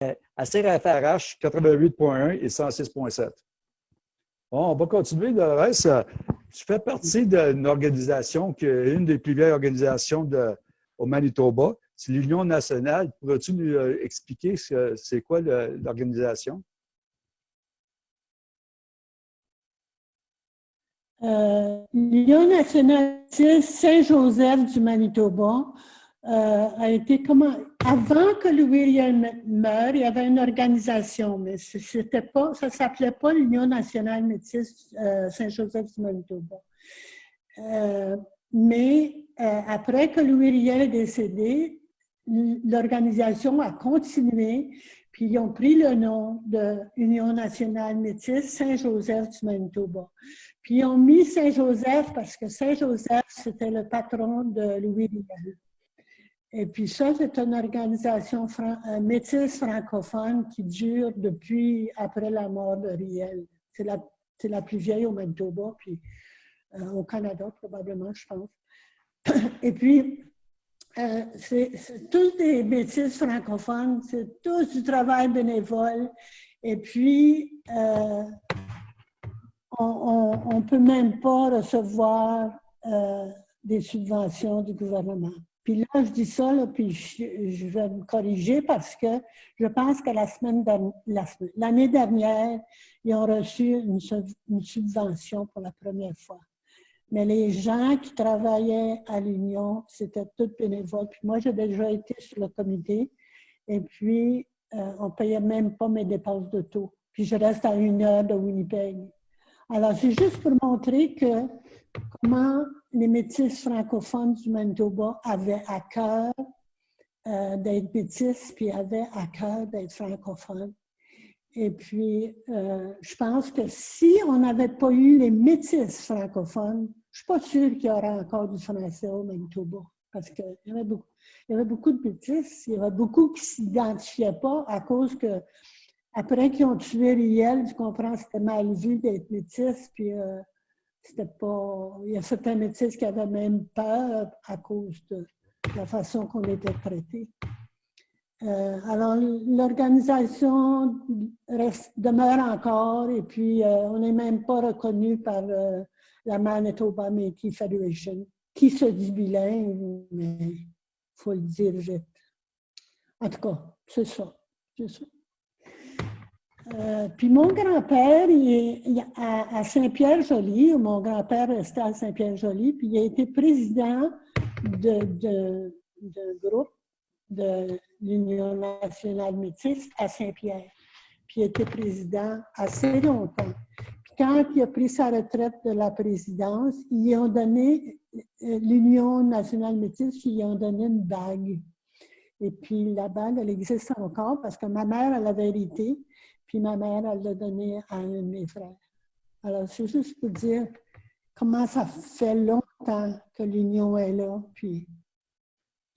à CRFRH 88.1 et 106.7. Bon, on va continuer. Le reste, tu fais partie d'une organisation qui est une des plus vieilles organisations au Manitoba. C'est l'Union nationale. Pourrais-tu nous euh, expliquer c'est quoi l'organisation? Euh, L'Union nationale Saint-Joseph du Manitoba euh, a été comment avant que Louis Riel meure, il y avait une organisation, mais c'était pas, ça s'appelait pas l'Union nationale métisse euh, Saint-Joseph du Manitoba. Euh, mais après que Louis Riel est décédé, l'organisation a continué, puis ils ont pris le nom de Union nationale métisse Saint-Joseph du Manitoba. Puis ils ont mis Saint-Joseph parce que Saint-Joseph, c'était le patron de Louis Riel. Et puis ça, c'est une organisation euh, métisse francophone qui dure depuis après la mort de Riel. C'est la, la, plus vieille au Manitoba, puis euh, au Canada probablement, je pense. Et puis, euh, c'est tous des métis francophones, c'est tous du travail bénévole. Et puis, on ne peut même pas recevoir des subventions du gouvernement. Puis là, je dis ça, puis je, vais me corriger parce que je pense que la semaine l'année dernière, ils ont reçu une, subvention pour la première fois. Mais les gens qui travaillaient à l'Union, c'était tout bénévole. Puis moi, j'ai déjà été sur le comité et puis euh, on ne payait même pas mes dépenses de taux. Puis je reste à une heure de Winnipeg. Alors, c'est juste pour montrer que comment les métis francophones du Manitoba avaient à cœur euh, d'être métis, puis avaient à cœur d'être francophones? Et puis, euh, je pense que si on n'avait pas eu les métis francophones, je ne suis pas sûre qu'il y aurait encore du français au Manitoba. Parce qu'il y, avait beaucoup, y avait beaucoup de métis, il y avait beaucoup qui ne s'identifiaient pas à cause que, après qu'ils ont tué Riel, tu comprends, c'était mal vu d'être métis, puis euh, pas. Il y a certains médecins qui avaient même peur à cause de la façon qu'on était traité. Euh, alors, l'organisation demeure encore et puis euh, on n'est même pas reconnu par euh, la Manitoba Métis Federation, qui se dit bilingue, mais il faut le dire vite. En tout cas, c'est ça. ça. Euh, puis mon grand-père, à, Saint-Pierre-Joly, mon grand-père restait à Saint-Pierre-Joly, puis il a été président de, groupe de l'Union nationale métisse à Saint-Pierre. Puis il était président assez longtemps. Puis quand il a pris sa retraite de la présidence, ils ont donné, euh, l'Union nationale métisse, ils ont donné une bague. Et puis la bague, elle existe encore parce que ma mère, elle avait hérité. Puis ma mère, elle l'a donné à un de mes frères. Alors, c'est juste pour dire comment ça fait longtemps que l'union est là. Puis,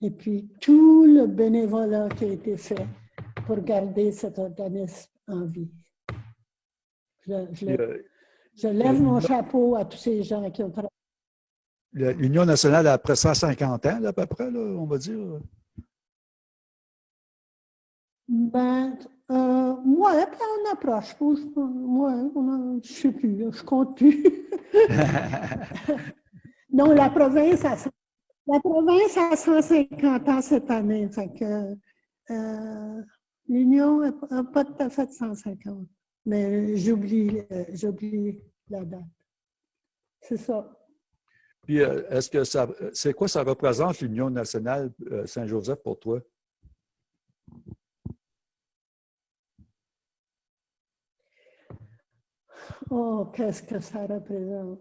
et puis, tout le bénévolat qui a été fait pour garder cet organisme en vie. Je, lève mon chapeau à tous ces gens qui ont travaillé. L'Union nationale a après 150 ans, à peu près, on va dire. Ben, euh, ouais, puis on approche. Moi, je ne sais plus, je ne compte plus. non, la province, a, la province a 150 ans cette année. Euh, L'Union n'a pas tout à fait 150. Mais j'oublie euh, j'oublie la date. C'est ça. Puis, est-ce que ça, c'est quoi ça représente l'Union nationale Saint-Joseph pour toi? Oh, qu'est-ce que ça représente?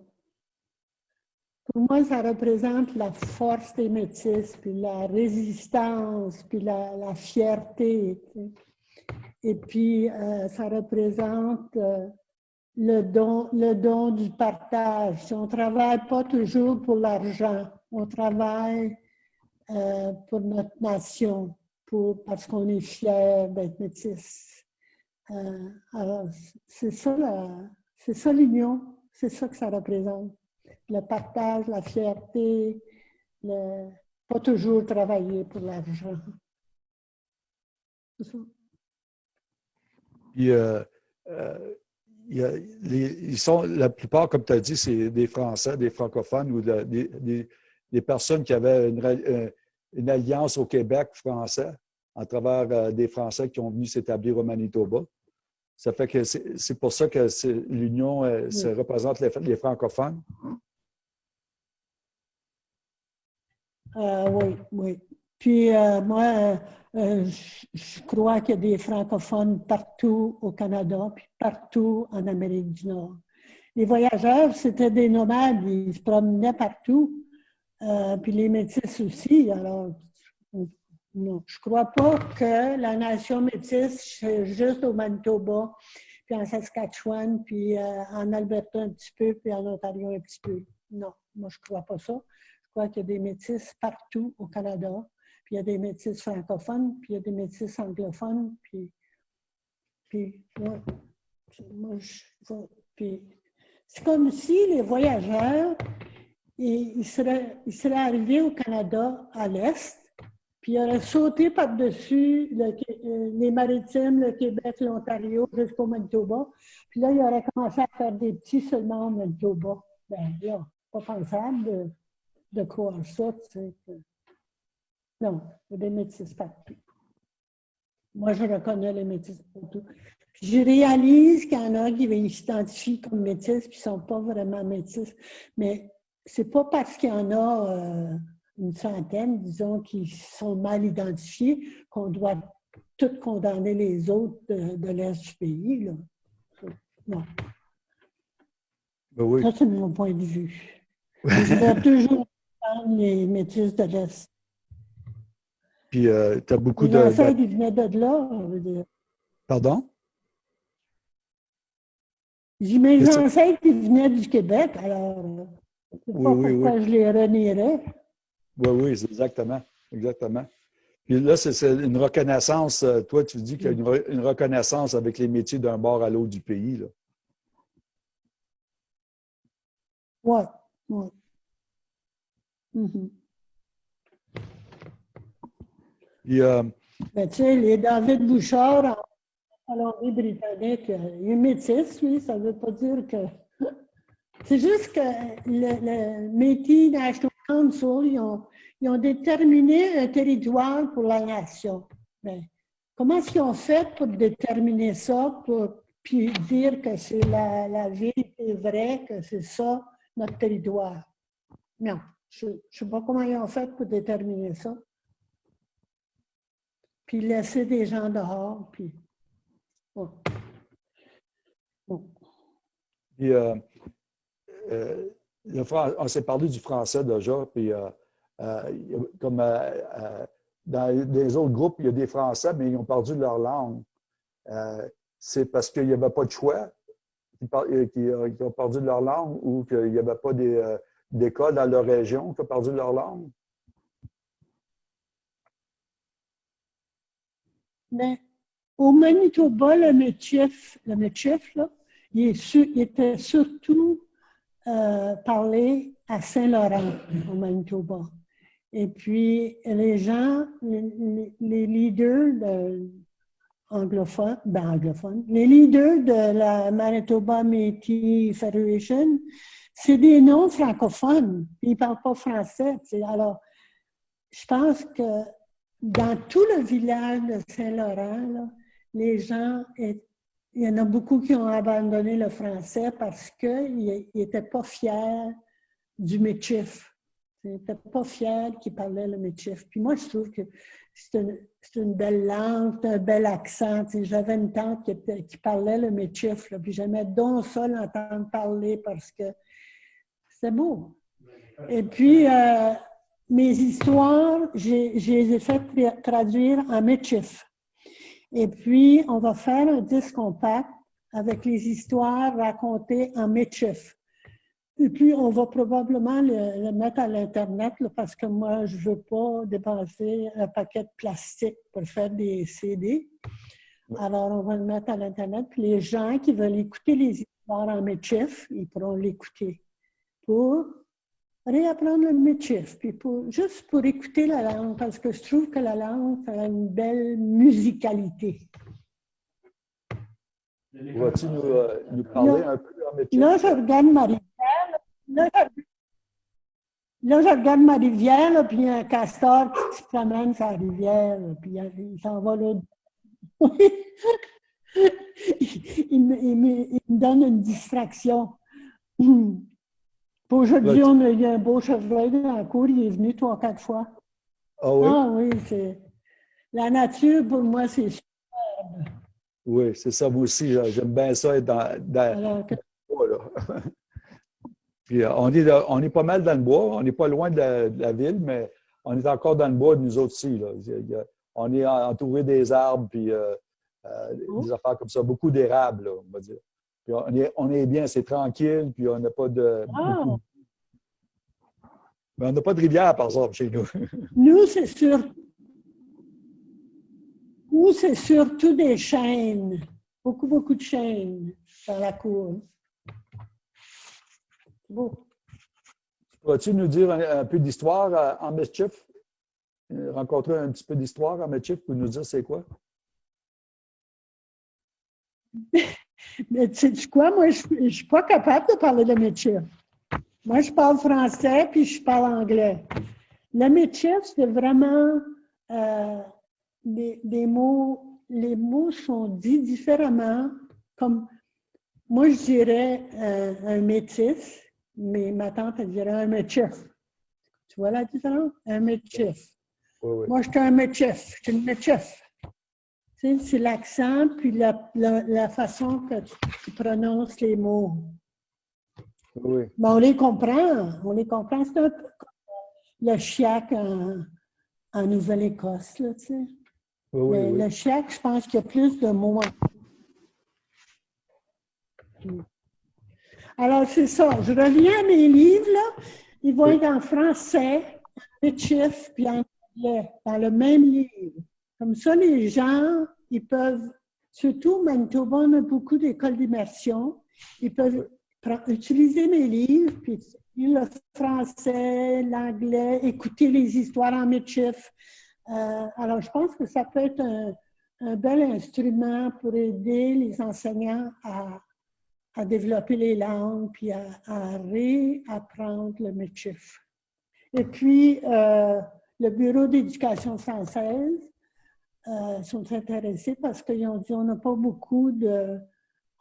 Pour moi, ça représente la force des métis, puis la résistance, puis la, fierté. Et puis, euh, ça représente euh, le, don, du partage. On ne travaille pas toujours pour l'argent, on travaille euh, pour notre nation, pour, parce qu'on est fier d'être métis. Alors, c'est ça l'union, c'est ça que ça représente. Le partage, la fierté, le, pas toujours travailler pour l'argent. Puis, euh, ils sont, la plupart, comme tu as dit, c'est des Français, des francophones ou des, personnes qui avaient une, une, alliance au Québec français à travers des Français qui ont venu s'établir au Manitoba. Ça fait que c'est pour ça que l'Union se représente les, francophones. Euh, oui, oui. Puis euh, moi, euh, je crois qu'il y a des francophones partout au Canada, puis partout en Amérique du Nord. Les voyageurs, c'était des nomades, ils se promenaient partout, puis les métis aussi. Alors, non, je ne crois pas que la nation métisse, c'est juste au Manitoba, puis en Saskatchewan, puis euh, en Alberta un petit peu, puis en Ontario un petit peu. Non, moi, je ne crois pas ça. Je crois qu'il y a des métis partout au Canada, puis il y a des métis francophones, puis il y a des métis anglophones, puis, puis moi, je, puis c'est comme si les voyageurs, ils seraient, ils seraient arrivés au Canada à l'Est, puis il aurait sauté par-dessus euh, les maritimes, le Québec, l'Ontario, jusqu'au Manitoba. Puis là, il aurait commencé à faire des petits seulement au Manitoba. Ben là, pas pensable de, de croire ça, tu sais. Non, il y a des métis partout. Moi, je reconnais les métis partout. Puis je réalise qu'il y en a qui s'identifient comme métis, puis ne sont pas vraiment métis. Mais c'est pas parce qu'il y en a... Euh, une centaine, disons, qui sont mal identifiés, qu'on doit tout condamner les autres de, l'Est du pays. Là. Non. Ben Ça, c'est mon point de vue. Je vais toujours les métis de l'Est. Puis, euh, tu as beaucoup les de... ancêtres, ils venaient de là. Pardon? J'ai mes ancêtres, ils venaient du Québec, alors... Je ne sais pas pourquoi je les renierais. Oui, oui, exactement. Exactement. Puis là, c'est une reconnaissance. Euh, toi, tu dis qu'il y a une, reconnaissance avec les métiers d'un bord à l'autre du pays. Là. Oui, oui. Mm-hmm. Euh, ben, tu sais, les David Bouchard en Colombie-Britannique, euh, il est métis, oui, ça ne veut pas dire que. C'est juste que le, le Métis National Ils ont, déterminé un territoire pour la nation. Mais comment est-ce qu'ils ont fait pour déterminer ça, pour puis dire que c'est la, la vérité vraie, que c'est ça notre territoire? Non, je ne sais pas comment ils ont fait pour déterminer ça. Puis laisser des gens dehors, puis... Bon. Euh, euh, on s'est parlé du français déjà, euh, euh, comme euh, dans les autres groupes, il y a des Français, mais ils ont perdu leur langue. C'est parce qu'il n'y avait pas de choix qui ont perdu leur langue ou qu'il n'y avait pas d'école dans leur région qui ont perdu leur langue? Mais au Manitoba, le métier, le là, il, était surtout euh, parlé à Saint-Laurent, au Manitoba. Et puis, les gens, les, leaders de, anglophones, ben anglophones, les leaders de la Manitoba Métis Federation, c'est des noms francophones. Ils ne parlent pas français. Alors, je pense que dans tout le village de Saint-Laurent, les gens il y en a beaucoup qui ont abandonné le français parce qu'ils n'étaient pas fiers du métif. Ils n'étaient pas fiers qu'ils parlaient le métif. Puis moi, je trouve que c'est une, belle langue, un bel accent. J'avais une tante qui, parlait le métif, puis j'aimais donc ça l'entendre parler parce que c'est beau. Et puis, euh, mes histoires, je les ai fait traduire en métif. Et puis, on va faire un disque compact avec les histoires racontées en métif. Et puis, on va probablement le, mettre à l'Internet parce que moi, je ne veux pas dépenser un paquet de plastique pour faire des CD. Alors, on va le mettre à l'Internet. Puis les gens qui veulent écouter les histoires en métif, ils pourront l'écouter pour réapprendre le métier, puis pour, juste pour écouter la langue, parce que je trouve que la langue a une belle musicalité. Vas-tu nous, euh, nous, parler un peu en métier? Là, je regarde ma rivière. Là, je, regarde ma rivière, puis il y a un castor qui se promène sur la rivière, puis il s'en va là. il, me, il, me, il, me, donne une distraction. Aujourd'hui, on a eu un beau chevreuil dans la cour, il est venu trois, quatre fois. Ah oui? Ah oui, c'est. La nature, pour moi, c'est superbe. Oui, c'est ça, moi aussi. J'aime bien ça être dans, dans, bois. Puis, euh, on, est, on est pas mal dans le bois. On n'est pas loin de la, ville, mais on est encore dans le bois, nous autres aussi. Là. On est entouré des arbres, puis euh, euh, oh. des affaires comme ça. Beaucoup d'érables, on va dire. Puis on, est, on est bien, c'est tranquille, puis on n'a pas de. Mais on n'a pas de rivière, par exemple, chez nous. nous, c'est sûr ou c'est surtout des chaînes, beaucoup, beaucoup de chaînes dans la cour. Bon. Pourrais-tu nous dire un, peu d'histoire euh, en Mischief? Euh, rencontrer un petit peu d'histoire en Mischief pour nous dire c'est quoi? Mais tu sais quoi? Moi, je ne suis pas capable de parler de Mischief. Moi, je parle français puis je parle anglais. Le Mischief, c'est vraiment euh, les, mots, les mots sont dits différemment. Comme moi, je dirais euh, un métis, mais ma tante, elle dirait un métis. Tu vois la différence? Un métis. Moi, je suis un métis. Je suis une métis. C'est l'accent puis la, la, façon que tu, prononces les mots. Oui. on les comprend. On les comprend. C'est un peu comme le chiac en, en Nouvelle-Écosse, tu sais. Le chèque, je pense qu'il y a plus de mots. Alors, c'est ça. Je reviens à mes livres, là. Ils vont être en français, en chiffres, puis en anglais, dans le même livre. Comme ça, les gens, ils peuvent, surtout Manitoba, on a beaucoup d'écoles d'immersion, ils peuvent utiliser mes livres, puis le français, l'anglais, écouter les histoires en chiffres. Euh, alors, je pense que ça peut être un, bel instrument pour aider les enseignants à, développer les langues puis à, réapprendre le métier. Et puis, euh, le Bureau d'éducation française euh, sont intéressés parce qu'ils ont dit on n'a pas beaucoup de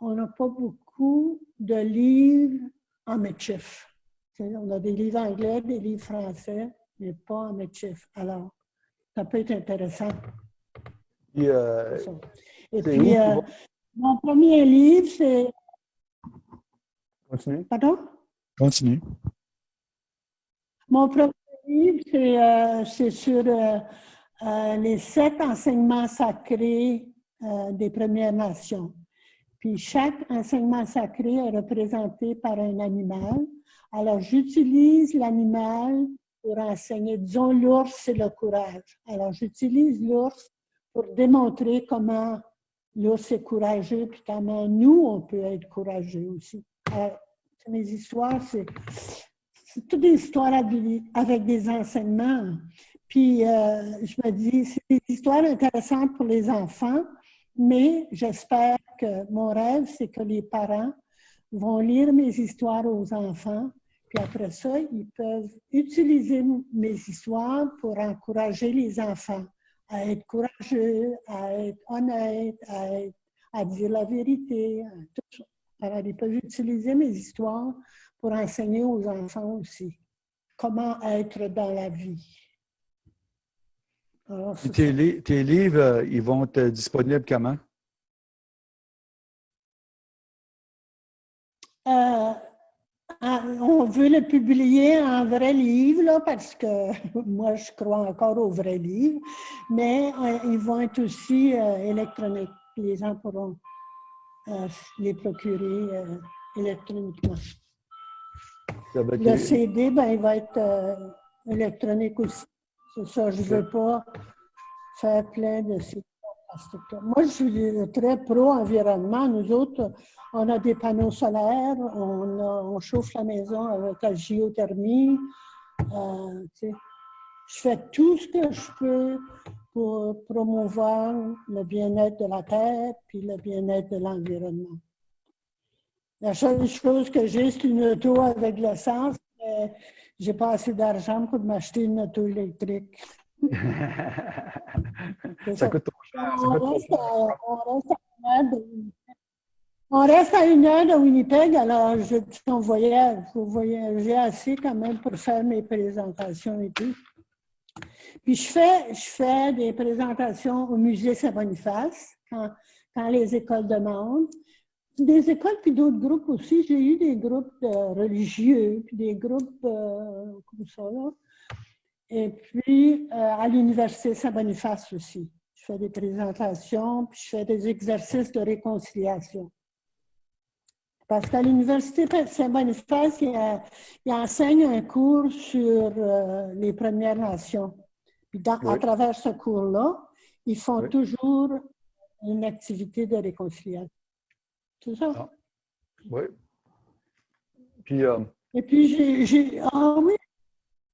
on n'a pas beaucoup de livres en métier. On a des livres anglais, des livres français, mais pas en métier. Alors, ça peut être intéressant. Euh, Et puis, euh, mon premier livre, c'est... Continue. Pardon? Continue. Mon premier livre, c'est euh, les sept enseignements sacrés des Premières Nations. Puis chaque enseignement sacré est représenté par un animal. Alors, j'utilise l'animal pour enseigner. Disons, l'ours, c'est le courage. Alors, j'utilise l'ours pour démontrer comment l'ours est courageux, puis comment nous, on peut être courageux aussi. Euh, mes histoires, c'est toutes des histoires avec des enseignements. Puis, euh, je me dis, c'est des histoires intéressantes pour les enfants, mais j'espère que mon rêve, c'est que les parents vont lire mes histoires aux enfants puis après ça, ils peuvent utiliser mes histoires pour encourager les enfants à être courageux, à être honnêtes, à, dire la vérité. Alors, ils peuvent utiliser mes histoires pour enseigner aux enfants aussi comment être dans la vie. Tes, tes, livres, euh, ils vont être disponibles comment? Euh, ah, on veut le publier en vrai livre, là, parce que moi, je crois encore au vrai livre, mais euh, ils vont être aussi euh, électroniques. Les gens pourront euh, les procurer électroniquement. Le CD, ben, il va être électronique aussi. C'est ça, je ne veux pas faire plein de CD. Moi, je suis très pro-environnement. Nous autres, on a des panneaux solaires, on, chauffe la maison avec la géothermie. Euh, je fais tout ce que je peux pour promouvoir le bien-être de la terre puis le bien-être de l'environnement. La seule chose que j'ai, c'est une auto avec l'essence, mais j'ai pas assez d'argent pour m'acheter une auto électrique. ça, coûte trop cher. On reste à une heure de Winnipeg, alors je dis qu'on voyage, faut voyager assez quand même pour faire mes présentations et tout. Puis je fais, je fais des présentations au musée Saint-Boniface quand, quand, les écoles demandent. Des écoles puis d'autres groupes aussi. J'ai eu des groupes religieux, puis des groupes euh, comme ça là. Et puis euh, à l'université Saint-Boniface aussi. Je fais des présentations, puis je fais des exercices de réconciliation. Parce qu'à l'Université Saint-Boniface, il, enseigne un cours sur euh, les Premières Nations. Puis à travers ce cours-là, ils font toujours une activité de réconciliation. C'est ça? Ah. Oui. Puis, euh, Et puis, j'ai. Ah oui.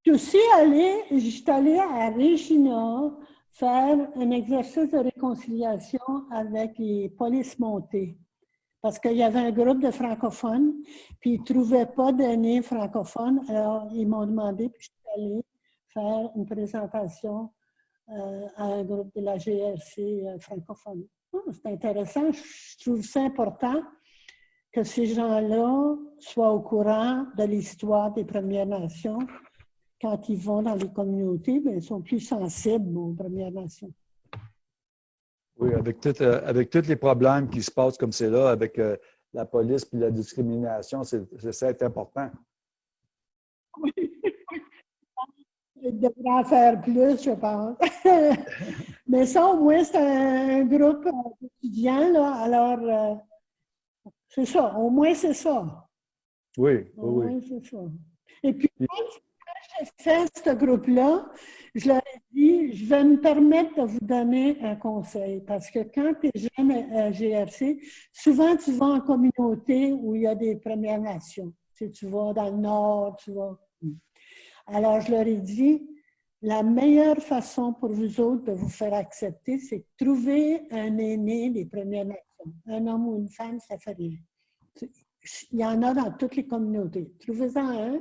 Je suis allée, j'étais allée à Regina faire un exercice de réconciliation avec les polices montées parce qu'il y avait un groupe de francophones, puis ils ne trouvaient pas d'aînés francophones. Alors, ils m'ont demandé, puis je suis allée faire une présentation euh, à un groupe de la GRC euh, francophone. Oh, c'est intéressant. Je trouve ça important que ces gens-là soient au courant de l'histoire des Premières Nations. Quand ils vont dans les communautés, bien, ils sont plus sensibles aux Premières Nations. Oui, avec, tout, euh, avec tous les problèmes qui se passent comme c'est là, avec euh, la police et la discrimination, c'est ça est important. Oui. Je devrais en faire plus, je pense. Mais ça, au moins, c'est un groupe étudiant, là. Alors, euh, c'est ça. Au moins, c'est ça. Oui, au oui. moins, c'est ça. Et puis, j'ai fait ce groupe-là, je leur ai dit, je vais me permettre de vous donner un conseil parce que quand tu es jeune à GRC, souvent tu vas en communauté où il y a des Premières Nations. Tu, tu vas dans le Nord, tu vas. Alors, je leur ai dit, la meilleure façon pour vous autres de vous faire accepter, c'est de trouver un aîné des Premières Nations. Un homme ou une femme, ça fait rien. Il y en a dans toutes les communautés. Trouvez-en un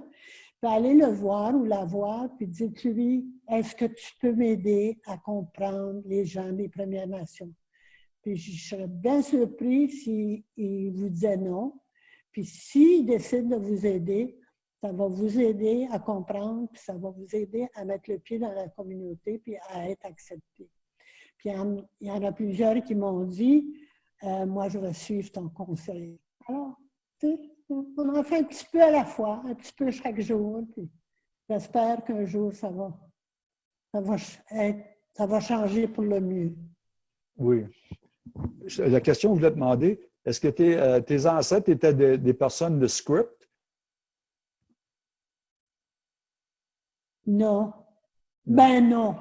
aller le voir ou la voir, puis dites-lui, est-ce que tu peux m'aider à comprendre les gens des Premières Nations? Puis je serais bien surpris s'il vous disait non. Puis s'il décide de vous aider, ça va vous aider à comprendre, puis ça va vous aider à mettre le pied dans la communauté, puis à être accepté. Puis il y en a plusieurs qui m'ont dit, euh, moi je vais suivre ton conseil. Alors, on en fait un petit peu à la fois, un petit peu chaque jour. J'espère qu'un jour, ça va, ça, va ça va changer pour le mieux. Oui. La question que je voulais demander, est-ce que tes, euh, tes, ancêtres étaient des, personnes de script? Non. Ben non.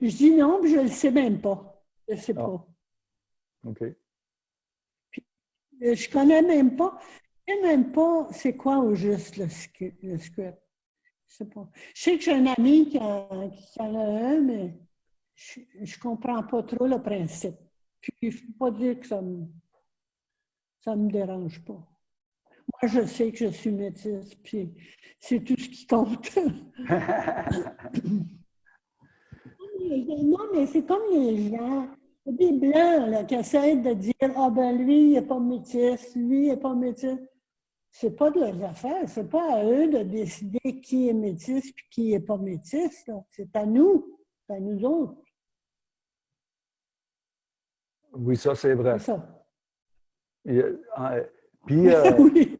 Je dis non, mais je ne le sais même pas. Je ne sais ah. pas. OK. Puis, je ne connais même pas. Je ne sais même pas c'est quoi au juste le, script. Je sais pas. Je sais que j'ai un ami qui, en a un, mais je ne comprends pas trop le principe. Puis, je ne peux pas dire que ça ne me, ça me dérange pas. Je sais que je suis métisse, puis c'est tout ce qui compte. non, mais c'est comme les gens. Des blancs là, qui essaient de dire Ah, ben lui, il n'est pas métisse, lui, il n'est pas métisse c'est pas de leurs affaires. C'est pas à eux de décider qui est métis et qui n'est pas métis. C'est à nous. C'est à nous autres. Oui, ça, c'est vrai. C'est ça. Euh, puis, euh, oui.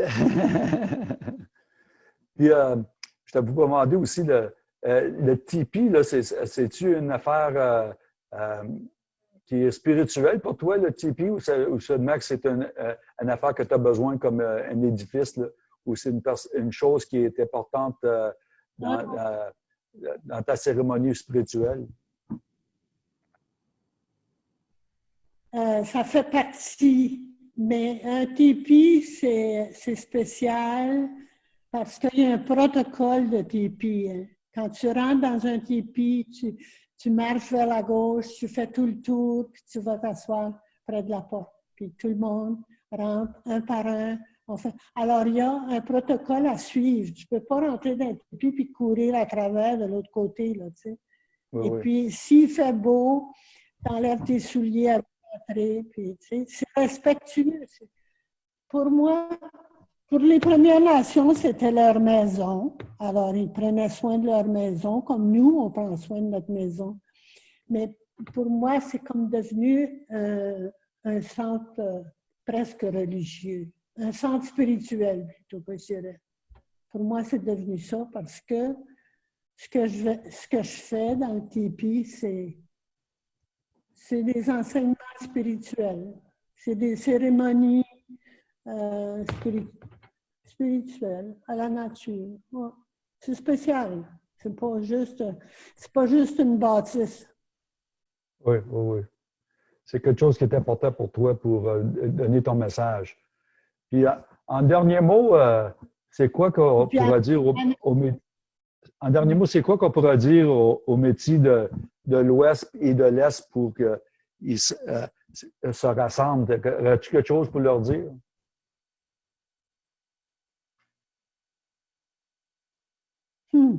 puis euh, je t'ai vous demander aussi, le, le Tipeee, c'est-tu une affaire qui est spirituel pour toi, le Tipeee, ou, ça, ou que c'est une, euh, une, affaire que tu as besoin comme euh, un édifice, ou c'est une, une, chose qui est importante euh, dans, dans, ta cérémonie spirituelle? ça fait partie, mais un tipi, c'est spécial parce qu'il y a un protocole de tipi. Hein. Quand tu rentres dans un tipi, tu, tu marches vers la gauche, tu fais tout le tour, puis tu vas t'asseoir près de la porte. Puis tout le monde rentre un par un. Alors, il y a un protocole à suivre. Tu ne peux pas rentrer dans le tapis puis courir à travers de l'autre côté. Là, tu sais. Et puis, s'il fait beau, tu enlèves tes souliers à c'est respectueux. Pour moi, pour les Premières Nations, c'était leur maison. Alors, ils prenaient soin de leur maison, comme nous, on prend soin de notre maison. Mais pour moi, c'est comme devenu euh, un centre euh, presque religieux, un centre spirituel plutôt que je dirais. Pour moi, c'est devenu ça parce que ce que je, ce que je fais dans le tipi, c'est c'est des enseignements spirituels, c'est des cérémonies euh, spirituelles spirituel, à la nature. C'est spécial. C'est pas juste, c'est pas juste une bâtisse. Oui, oui, oui. C'est quelque chose qui est important pour toi pour euh, donner ton message. Puis, en dernier mot, euh, c'est quoi qu'on pourrait dire au, en dernier mot, c'est quoi qu'on pourrait dire aux, métiers de, de l'Ouest et de l'Est pour qu'ils se, se rassemblent? As-tu quelque chose pour leur dire? Hmm.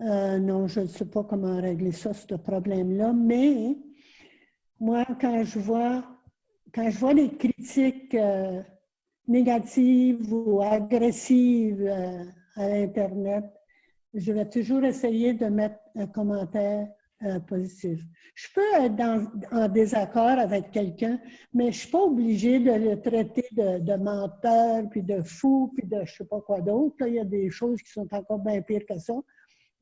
Euh, non, je ne sais pas comment régler ça, ce problème-là, mais moi, quand je vois, quand je vois les critiques euh, négatives ou agressives euh, à l'Internet, je vais toujours essayer de mettre un commentaire euh, positif. Je peux être en désaccord avec quelqu'un, mais je ne suis pas obligée de le traiter de, menteur, puis de fou, puis de je ne sais pas quoi d'autre. Il y a des choses qui sont encore bien pires que ça.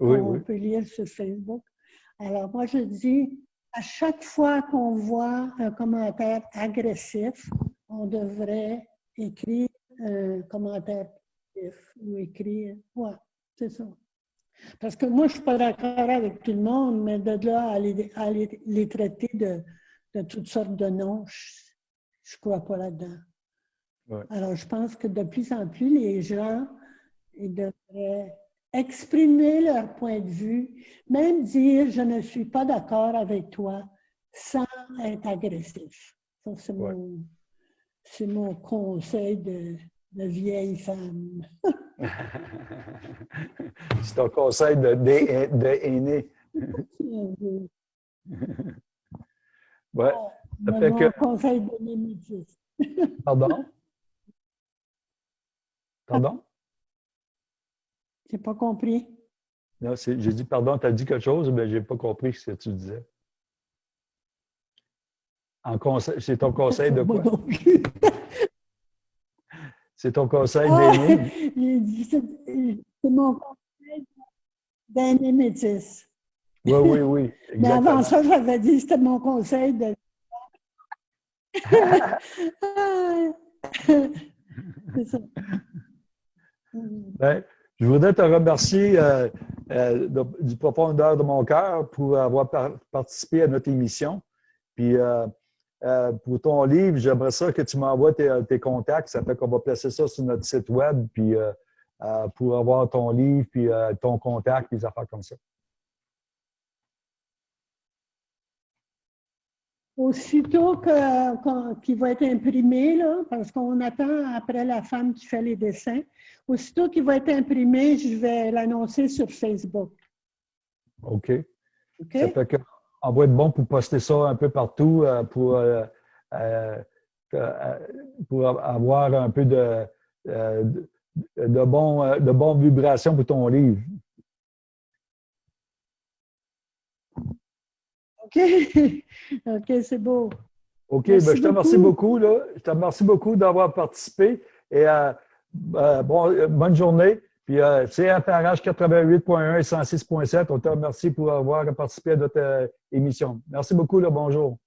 on peut lire sur Facebook. Alors, moi, je dis, à chaque fois qu'on voit un commentaire agressif, on devrait écrire un commentaire positif ou écrire, ouais, c'est ça. Parce que moi, je ne suis pas d'accord avec tout le monde, mais de là à les, traiter de, toutes sortes de noms, je ne crois pas là-dedans. Alors, je pense que de plus en plus, les gens ils devraient exprimer leur point de vue, même dire « je ne suis pas d'accord avec toi » sans être agressif. Ça, c'est mon, mon, conseil de, de vieille femme. C'est ton conseil de, de, de aîné. ouais. Ça fait que... conseil de némétis. Pardon? Pardon? J'ai pas compris. Non, j'ai dit pardon, tu as dit quelque chose, mais je n'ai pas compris ce que tu disais. C'est ton conseil de quoi? C'est ton conseil d'aîné? c'est mon conseil d'aîné métis. Oui, oui, oui. Mais avant ça, j'avais dit que c'était mon conseil de. c'est ça. Ben, je voudrais te remercier euh, euh, du profondeur de mon cœur pour avoir participé à notre émission. Puis, euh, euh, pour ton livre, j'aimerais ça que tu m'envoies tes, contacts. Ça fait qu'on va placer ça sur notre site web puis, euh, euh, pour avoir ton livre, puis ton contact, puis des affaires comme ça. Aussitôt qu'il va être imprimé, là, parce qu'on attend après la femme qui fait les dessins, aussitôt qu'il va être imprimé, je vais l'annoncer sur Facebook. OK. OK? Ça fait que on va être bon pour poster ça un peu partout euh, pour, euh, euh, pour avoir un peu de, de, de, bon, de bonnes vibrations pour ton livre. OK. OK, c'est beau. OK, ben, je te remercie beaucoup. Là. Je te remercie beaucoup d'avoir participé et bon, bonne journée. Puis euh, c'est FRH 88.1 et 106.7. On te remercie pour avoir participé à notre euh, émission. Merci beaucoup, là, bonjour.